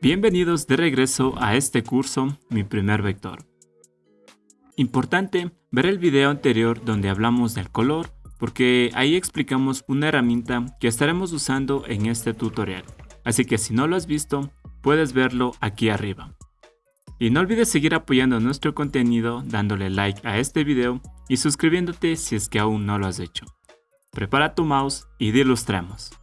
Bienvenidos de regreso a este curso, Mi Primer Vector. Importante ver el video anterior donde hablamos del color, porque ahí explicamos una herramienta que estaremos usando en este tutorial. Así que si no lo has visto, puedes verlo aquí arriba. Y no olvides seguir apoyando nuestro contenido dándole like a este video y suscribiéndote si es que aún no lo has hecho. Prepara tu mouse y ilustremos.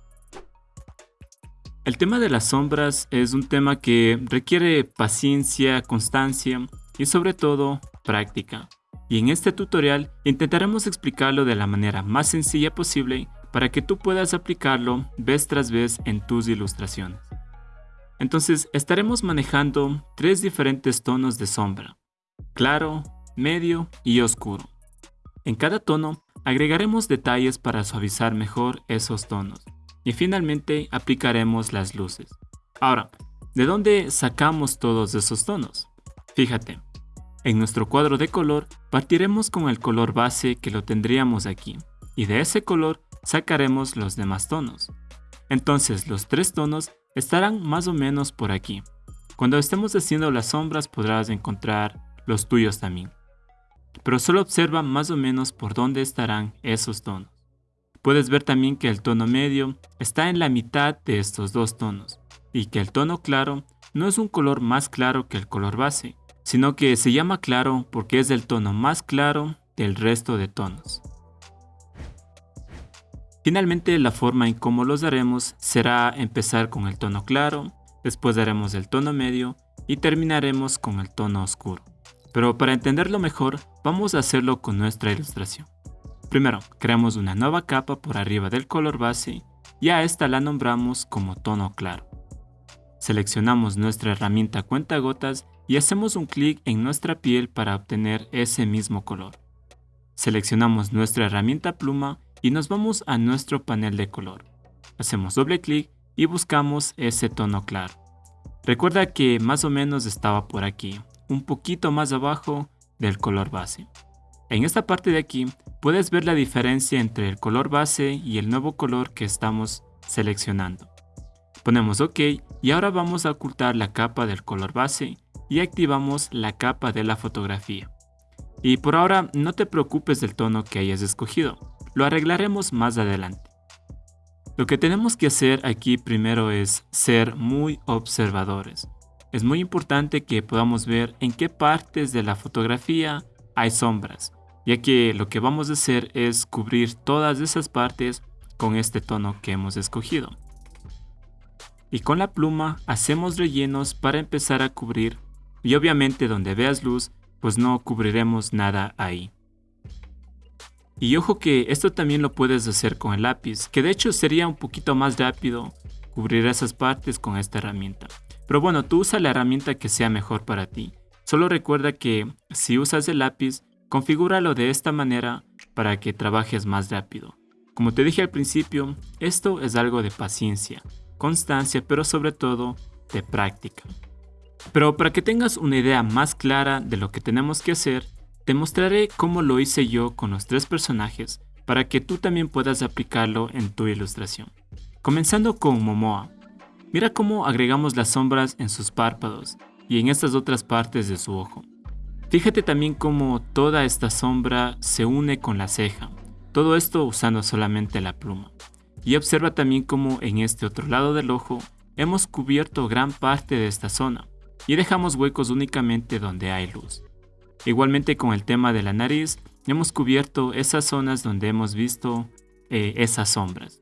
El tema de las sombras es un tema que requiere paciencia, constancia y sobre todo práctica. Y en este tutorial intentaremos explicarlo de la manera más sencilla posible para que tú puedas aplicarlo vez tras vez en tus ilustraciones. Entonces estaremos manejando tres diferentes tonos de sombra, claro, medio y oscuro. En cada tono agregaremos detalles para suavizar mejor esos tonos y finalmente aplicaremos las luces. Ahora, ¿de dónde sacamos todos esos tonos? Fíjate, en nuestro cuadro de color partiremos con el color base que lo tendríamos aquí y de ese color sacaremos los demás tonos. Entonces los tres tonos estarán más o menos por aquí. Cuando estemos haciendo las sombras podrás encontrar los tuyos también. Pero solo observa más o menos por dónde estarán esos tonos. Puedes ver también que el tono medio está en la mitad de estos dos tonos y que el tono claro no es un color más claro que el color base, sino que se llama claro porque es el tono más claro del resto de tonos. Finalmente la forma en cómo los daremos será empezar con el tono claro, después daremos el tono medio y terminaremos con el tono oscuro. Pero para entenderlo mejor, vamos a hacerlo con nuestra ilustración. Primero, creamos una nueva capa por arriba del color base y a esta la nombramos como tono claro. Seleccionamos nuestra herramienta cuentagotas y hacemos un clic en nuestra piel para obtener ese mismo color. Seleccionamos nuestra herramienta pluma y nos vamos a nuestro panel de color. Hacemos doble clic y buscamos ese tono claro. Recuerda que más o menos estaba por aquí, un poquito más abajo del color base. En esta parte de aquí puedes ver la diferencia entre el color base y el nuevo color que estamos seleccionando. Ponemos OK y ahora vamos a ocultar la capa del color base y activamos la capa de la fotografía. Y por ahora no te preocupes del tono que hayas escogido, lo arreglaremos más adelante. Lo que tenemos que hacer aquí primero es ser muy observadores. Es muy importante que podamos ver en qué partes de la fotografía hay sombras, ya que lo que vamos a hacer es cubrir todas esas partes con este tono que hemos escogido. Y con la pluma hacemos rellenos para empezar a cubrir y obviamente donde veas luz pues no cubriremos nada ahí. Y ojo que esto también lo puedes hacer con el lápiz, que de hecho sería un poquito más rápido cubrir esas partes con esta herramienta. Pero bueno, tú usa la herramienta que sea mejor para ti. Solo recuerda que si usas el lápiz, configúralo de esta manera para que trabajes más rápido. Como te dije al principio, esto es algo de paciencia, constancia, pero sobre todo de práctica. Pero para que tengas una idea más clara de lo que tenemos que hacer, te mostraré cómo lo hice yo con los tres personajes para que tú también puedas aplicarlo en tu ilustración. Comenzando con Momoa. Mira cómo agregamos las sombras en sus párpados y en estas otras partes de su ojo. Fíjate también cómo toda esta sombra se une con la ceja, todo esto usando solamente la pluma. Y observa también cómo en este otro lado del ojo hemos cubierto gran parte de esta zona y dejamos huecos únicamente donde hay luz. Igualmente con el tema de la nariz, hemos cubierto esas zonas donde hemos visto eh, esas sombras.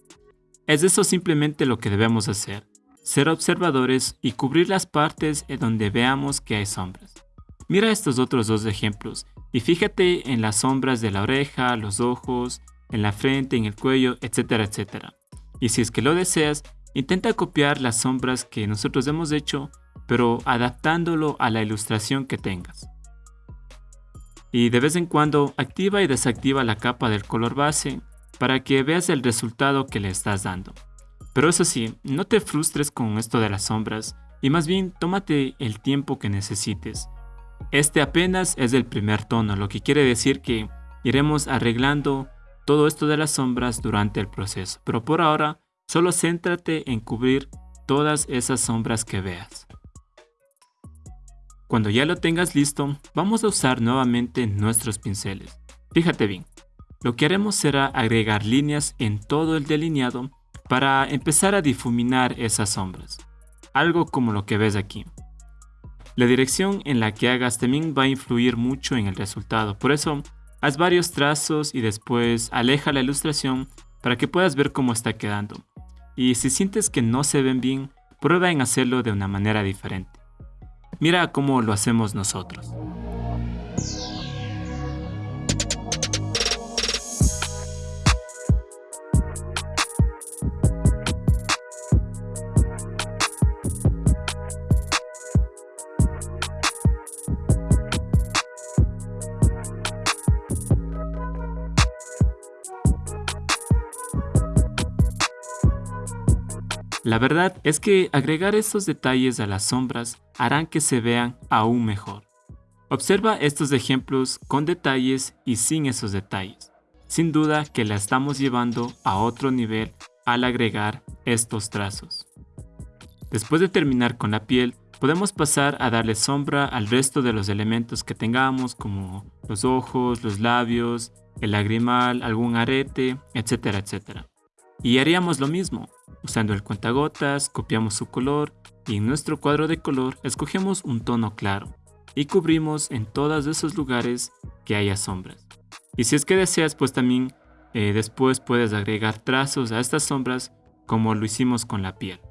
Es eso simplemente lo que debemos hacer, ser observadores y cubrir las partes en donde veamos que hay sombras. Mira estos otros dos ejemplos y fíjate en las sombras de la oreja, los ojos, en la frente, en el cuello, etcétera, etcétera. Y si es que lo deseas, intenta copiar las sombras que nosotros hemos hecho, pero adaptándolo a la ilustración que tengas y de vez en cuando activa y desactiva la capa del color base para que veas el resultado que le estás dando. Pero eso sí, no te frustres con esto de las sombras y más bien tómate el tiempo que necesites. Este apenas es el primer tono, lo que quiere decir que iremos arreglando todo esto de las sombras durante el proceso, pero por ahora solo céntrate en cubrir todas esas sombras que veas. Cuando ya lo tengas listo, vamos a usar nuevamente nuestros pinceles. Fíjate bien, lo que haremos será agregar líneas en todo el delineado para empezar a difuminar esas sombras, algo como lo que ves aquí. La dirección en la que hagas también va a influir mucho en el resultado, por eso haz varios trazos y después aleja la ilustración para que puedas ver cómo está quedando. Y si sientes que no se ven bien, prueba en hacerlo de una manera diferente. Mira cómo lo hacemos nosotros. La verdad es que agregar estos detalles a las sombras harán que se vean aún mejor. Observa estos ejemplos con detalles y sin esos detalles. Sin duda que la estamos llevando a otro nivel al agregar estos trazos. Después de terminar con la piel, podemos pasar a darle sombra al resto de los elementos que tengamos como los ojos, los labios, el lagrimal, algún arete, etcétera, etcétera. Y haríamos lo mismo, Usando el cuentagotas, copiamos su color y en nuestro cuadro de color escogemos un tono claro y cubrimos en todos esos lugares que haya sombras. Y si es que deseas, pues también eh, después puedes agregar trazos a estas sombras como lo hicimos con la piel.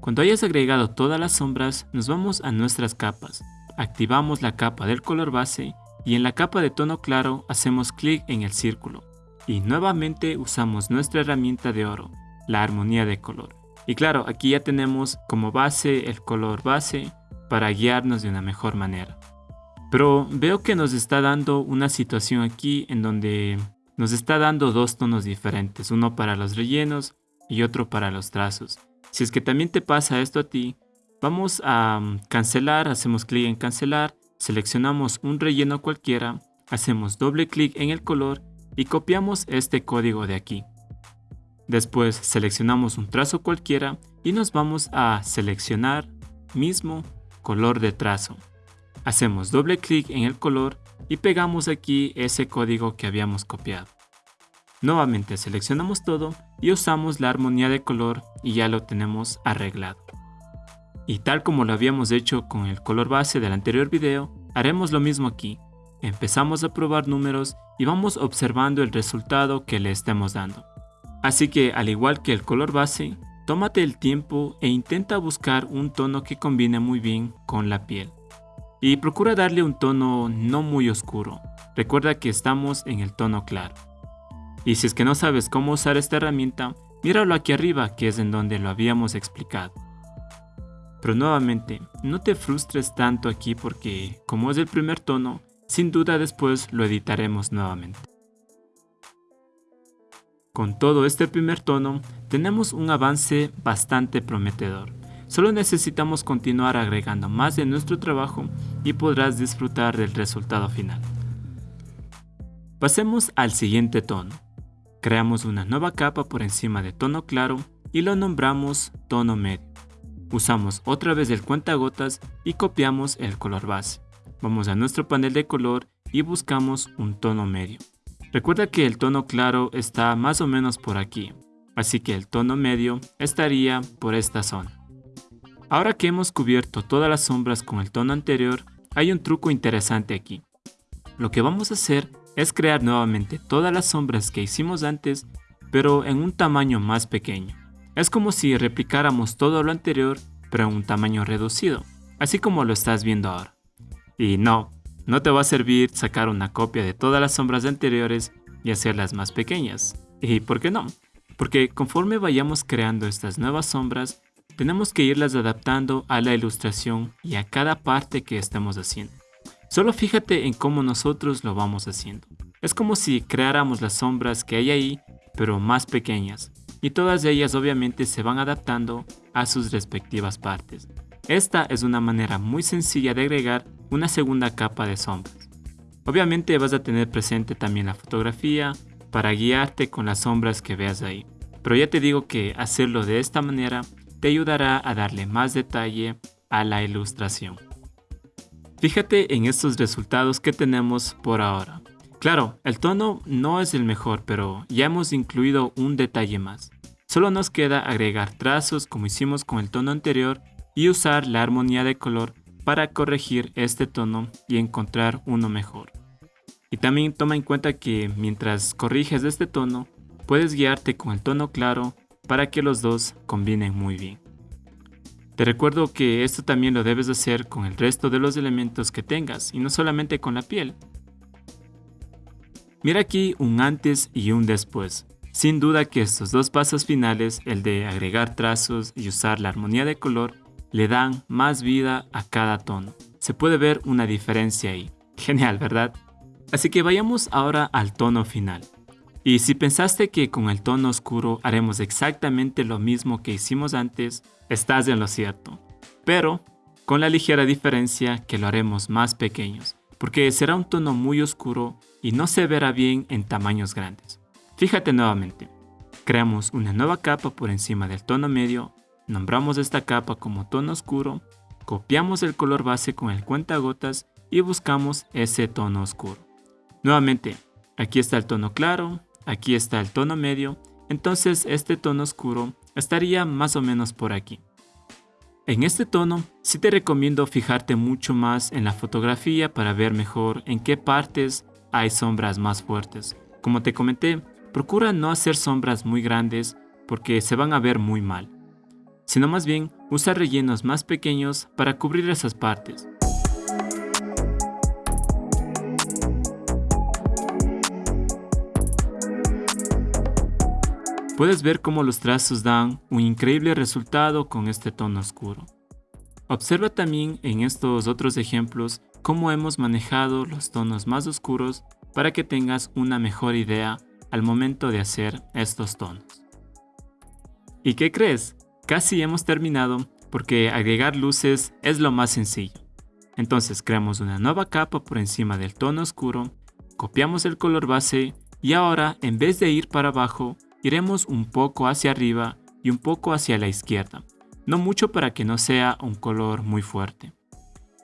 Cuando hayas agregado todas las sombras, nos vamos a nuestras capas. Activamos la capa del color base y en la capa de tono claro hacemos clic en el círculo y nuevamente usamos nuestra herramienta de oro, la armonía de color. Y claro, aquí ya tenemos como base el color base para guiarnos de una mejor manera. Pero veo que nos está dando una situación aquí en donde nos está dando dos tonos diferentes, uno para los rellenos y otro para los trazos. Si es que también te pasa esto a ti, vamos a mm, cancelar, hacemos clic en cancelar, seleccionamos un relleno cualquiera, hacemos doble clic en el color y copiamos este código de aquí. Después seleccionamos un trazo cualquiera y nos vamos a seleccionar mismo color de trazo. Hacemos doble clic en el color y pegamos aquí ese código que habíamos copiado. Nuevamente seleccionamos todo y usamos la armonía de color y ya lo tenemos arreglado. Y tal como lo habíamos hecho con el color base del anterior video, haremos lo mismo aquí. Empezamos a probar números y vamos observando el resultado que le estemos dando. Así que al igual que el color base, tómate el tiempo e intenta buscar un tono que combine muy bien con la piel. Y procura darle un tono no muy oscuro. Recuerda que estamos en el tono claro. Y si es que no sabes cómo usar esta herramienta, míralo aquí arriba que es en donde lo habíamos explicado. Pero nuevamente, no te frustres tanto aquí porque, como es el primer tono, sin duda después lo editaremos nuevamente. Con todo este primer tono, tenemos un avance bastante prometedor. Solo necesitamos continuar agregando más de nuestro trabajo y podrás disfrutar del resultado final. Pasemos al siguiente tono. Creamos una nueva capa por encima de tono claro y lo nombramos tono medio. Usamos otra vez el cuentagotas y copiamos el color base. Vamos a nuestro panel de color y buscamos un tono medio. Recuerda que el tono claro está más o menos por aquí, así que el tono medio estaría por esta zona. Ahora que hemos cubierto todas las sombras con el tono anterior, hay un truco interesante aquí. Lo que vamos a hacer es crear nuevamente todas las sombras que hicimos antes, pero en un tamaño más pequeño. Es como si replicáramos todo lo anterior, pero en un tamaño reducido, así como lo estás viendo ahora. Y no, no te va a servir sacar una copia de todas las sombras anteriores y hacerlas más pequeñas. ¿Y por qué no? Porque conforme vayamos creando estas nuevas sombras, tenemos que irlas adaptando a la ilustración y a cada parte que estemos haciendo. Solo fíjate en cómo nosotros lo vamos haciendo. Es como si creáramos las sombras que hay ahí, pero más pequeñas, y todas ellas obviamente se van adaptando a sus respectivas partes. Esta es una manera muy sencilla de agregar una segunda capa de sombras. Obviamente vas a tener presente también la fotografía para guiarte con las sombras que veas ahí. Pero ya te digo que hacerlo de esta manera te ayudará a darle más detalle a la ilustración. Fíjate en estos resultados que tenemos por ahora. Claro, el tono no es el mejor, pero ya hemos incluido un detalle más. Solo nos queda agregar trazos como hicimos con el tono anterior y usar la armonía de color para corregir este tono y encontrar uno mejor. Y también toma en cuenta que mientras corriges este tono, puedes guiarte con el tono claro para que los dos combinen muy bien. Te recuerdo que esto también lo debes hacer con el resto de los elementos que tengas y no solamente con la piel. Mira aquí un antes y un después. Sin duda que estos dos pasos finales, el de agregar trazos y usar la armonía de color, le dan más vida a cada tono. Se puede ver una diferencia ahí. Genial, ¿verdad? Así que vayamos ahora al tono final. Y si pensaste que con el tono oscuro haremos exactamente lo mismo que hicimos antes, estás en lo cierto. Pero con la ligera diferencia que lo haremos más pequeños, porque será un tono muy oscuro y no se verá bien en tamaños grandes. Fíjate nuevamente, creamos una nueva capa por encima del tono medio, nombramos esta capa como tono oscuro, copiamos el color base con el cuentagotas y buscamos ese tono oscuro. Nuevamente, aquí está el tono claro, aquí está el tono medio, entonces este tono oscuro estaría más o menos por aquí. En este tono sí te recomiendo fijarte mucho más en la fotografía para ver mejor en qué partes hay sombras más fuertes. Como te comenté, procura no hacer sombras muy grandes porque se van a ver muy mal, sino más bien usa rellenos más pequeños para cubrir esas partes. Puedes ver cómo los trazos dan un increíble resultado con este tono oscuro. Observa también en estos otros ejemplos cómo hemos manejado los tonos más oscuros para que tengas una mejor idea al momento de hacer estos tonos. ¿Y qué crees? Casi hemos terminado porque agregar luces es lo más sencillo. Entonces creamos una nueva capa por encima del tono oscuro, copiamos el color base y ahora en vez de ir para abajo iremos un poco hacia arriba y un poco hacia la izquierda, no mucho para que no sea un color muy fuerte.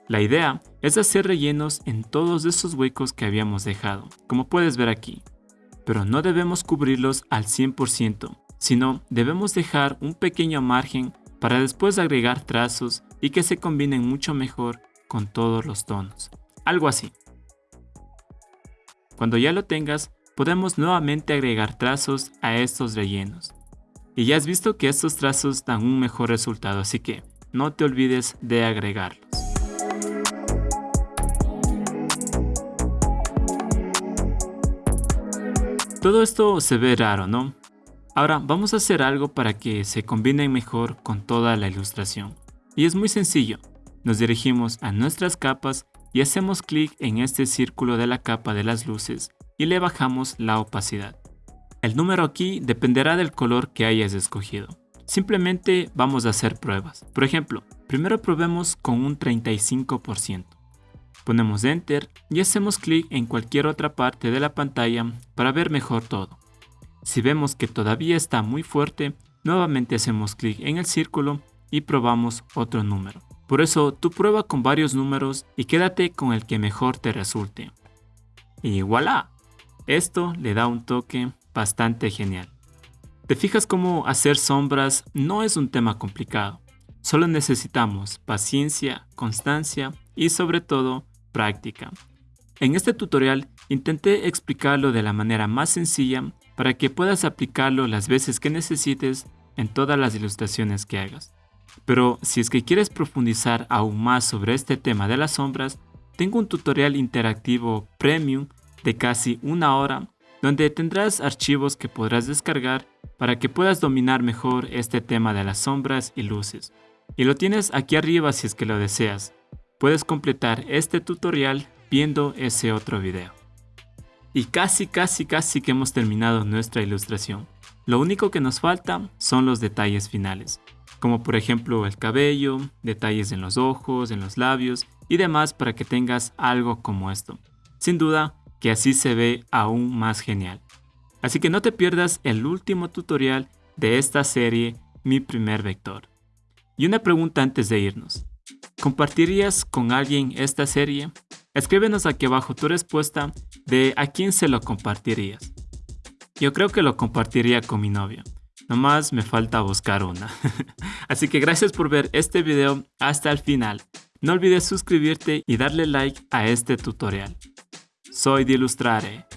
La idea es hacer rellenos en todos esos huecos que habíamos dejado, como puedes ver aquí, pero no debemos cubrirlos al 100%, sino debemos dejar un pequeño margen para después agregar trazos y que se combinen mucho mejor con todos los tonos. Algo así. Cuando ya lo tengas, podemos nuevamente agregar trazos a estos rellenos. Y ya has visto que estos trazos dan un mejor resultado, así que no te olvides de agregarlos. Todo esto se ve raro, ¿no? Ahora vamos a hacer algo para que se combine mejor con toda la ilustración. Y es muy sencillo. Nos dirigimos a nuestras capas y hacemos clic en este círculo de la capa de las luces y le bajamos la opacidad. El número aquí dependerá del color que hayas escogido. Simplemente vamos a hacer pruebas. Por ejemplo, primero probemos con un 35%. Ponemos Enter y hacemos clic en cualquier otra parte de la pantalla para ver mejor todo. Si vemos que todavía está muy fuerte, nuevamente hacemos clic en el círculo y probamos otro número. Por eso tú prueba con varios números y quédate con el que mejor te resulte. Y voilà, esto le da un toque bastante genial. ¿Te fijas cómo hacer sombras no es un tema complicado? Solo necesitamos paciencia, constancia y sobre todo práctica. En este tutorial intenté explicarlo de la manera más sencilla para que puedas aplicarlo las veces que necesites en todas las ilustraciones que hagas. Pero si es que quieres profundizar aún más sobre este tema de las sombras, tengo un tutorial interactivo premium de casi una hora donde tendrás archivos que podrás descargar para que puedas dominar mejor este tema de las sombras y luces. Y lo tienes aquí arriba si es que lo deseas. Puedes completar este tutorial viendo ese otro video. Y casi casi casi que hemos terminado nuestra ilustración. Lo único que nos falta son los detalles finales, como por ejemplo el cabello, detalles en los ojos, en los labios y demás para que tengas algo como esto. Sin duda, que así se ve aún más genial. Así que no te pierdas el último tutorial de esta serie, Mi primer vector. Y una pregunta antes de irnos. ¿Compartirías con alguien esta serie? Escríbenos aquí abajo tu respuesta de a quién se lo compartirías. Yo creo que lo compartiría con mi novia. Nomás me falta buscar una. Así que gracias por ver este video hasta el final. No olvides suscribirte y darle like a este tutorial. Soy de Ilustrare